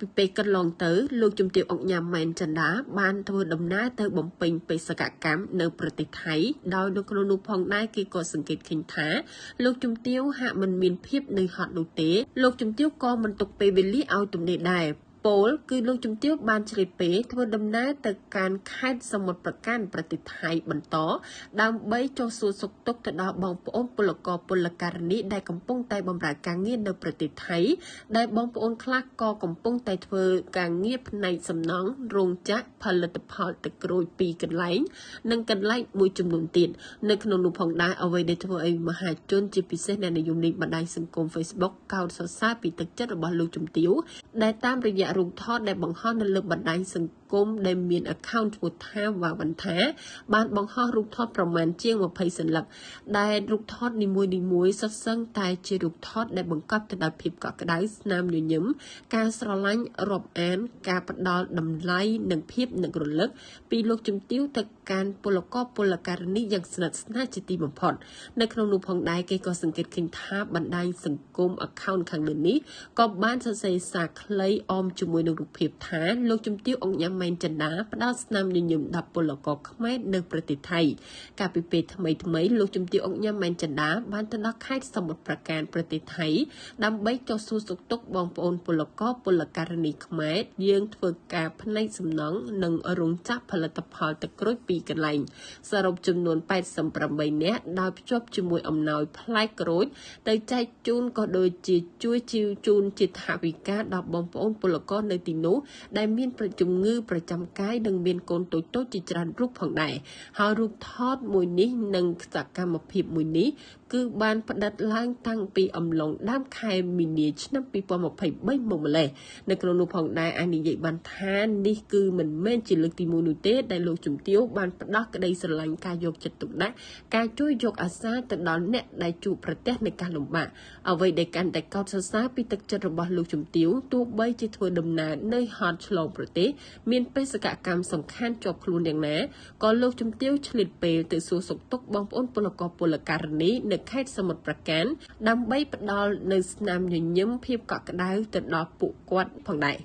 ពីពេលកន្លងទៅលោកជំទាវអុកញ៉ាំម៉ែនចិន្តាបានធ្វើដំណើរទៅបំពេញបេសកកម្មនៅប្រទេសថៃដោយនៅក្នុងនោះផងដែរគេក៏សង្កេតឃើញថាលោកជំទាវហាក់មិនមានភាពនឿយហត់នោះទេលោកជំទាវក៏មិនទុកពេលវេលាឲ្យទំនេរដែរ ពលគឺលោកជំទាវបានឆ្លៀតពេលធ្វើដំណើរទៅកាន់ខេត្តសមុទ្រប្រការប្រទេសថៃបន្ត ដើម្បីចុះសួរសុខទុក្ខទៅដល់បងប្អូនពលករពលករនីដែលកំពុងតែបម្រើការងារនៅប្រទេសថៃ ដែលបងប្អូនខ្លះក៏កំពុងតែធ្វើការងារផ្នែកសំណង់រោងចក្រផលិតផលទឹកក្រូចពីរកន្លែង និងកន្លែងមួយចំនួនទៀតនៅក្នុងនោះផងដែរអ្វីដែលធ្វើឲ្យមហាជនជាពិសេសអ្នកនិយមលេងបណ្ដាញសង្គម Facebook កោតសរសើរពីទឹកចិត្តរបស់លោកជំទាវដែលតាមរយៈរូបថតដែលបង្ហោះនៅលើបណ្ដាញសង្គម ដែលមាន account ឈ្មោះថាវ៉ាវ៉ាន់ថាបានបង្ហោះរូបថតប្រមាណជាង20សន្លឹកដែលរូបថតនីមួយៗសុទ្ធសឹងតែជារូបថតដែលបង្កប់ទៅដោយភាពកក់ក្ដៅស្នាមញញឹមការស្រឡាញ់រាប់អាន ការផ្ដល់តម្លៃនិងភាពនឹករលឹកពីលោកជំទាវទៅកាន់ពលករពលករនីយ៉ាងស្និទ្ធស្នាលជាទីបំផុតនៅក្នុងនោះផងដែរគេក៏សង្កេតឃើញថាបណ្ដាញសង្គម account ខាងលើនេះក៏បានសរសេរសារខ្លីអមជាមួយនឹងរូបភាពថាលោកជំទាវអង្គញ៉ាំម៉ែនចិន្តាផ្ដល់ស្នាមញញឹមដល់ពលករខ្មែរនៅប្រទេសថៃកាលពីពេលថ្មីថ្មីលោកជំទាវអង្គញ៉ាំម៉ែនចិន្តាបានទៅដល់ខេត្តសមុទ្រប្រការប្រទេសថៃដើម្បីចុះសួរសុខទុក្ខបងប្អូនពលករពលករនីខ្មែរយើងធ្វើការផ្នែកសំណង់និងរោងចក្រផលិតផលទឹកក្រូចពីរកន្លែងសរុបចំនួន88នាក់ដោយភ្ជាប់ជាមួយអំណោយផ្លែក្រូចទៅចែកជូនក៏ដូចជាជួយជីវជូនជាថវិកាដល់បងប្អូនពលករនៅទីនោះដែលមានប្រជំងឺប្រចាំកាយនិងមានកូនតូចតូចជាច្រើនរូបផងដែរហើយរូបថតមួយនេះនិងសកម្មភាពមួយនេះគឺបានផ្តិតឡើងតាំងពីអំឡុងដើមខែមីនាឆ្នាំ2023មកម្លេះនៅក្នុងនោះផងដែរអានិយាយបានថានេះគឺមិនមែនជាលើកទី1នោះទេដែលលោកជំទាវបានផ្ដោះក្តីស្រឡាញ់ការយកចិត្តទុកដាក់ការជួយយកអាសាទៅដល់អ្នកដែលជួបប្រទះនៃការលំបាកអ្វីដែលកាន់តែកោតសរសើរពីទឹកចិត្តរបស់លោកជំទាវទោះបីជាធ្វើដំណើរនៅហត់ឆ្លងប្រទេសមានបេសកកម្មសំខាន់ជាប់ខ្លួនយ៉ាងណាក៏លោកជំទាវឆ្លៀតពេលទៅសួរសុខទុក្ខបងប្អូនពលករពលករនីនៅខេត្តសមុទ្រប្រការដើម្បីផ្ដល់នៅស្នាមញញឹមភាពកក់ក្ដៅទៅដល់ពួកគាត់ផងដែរ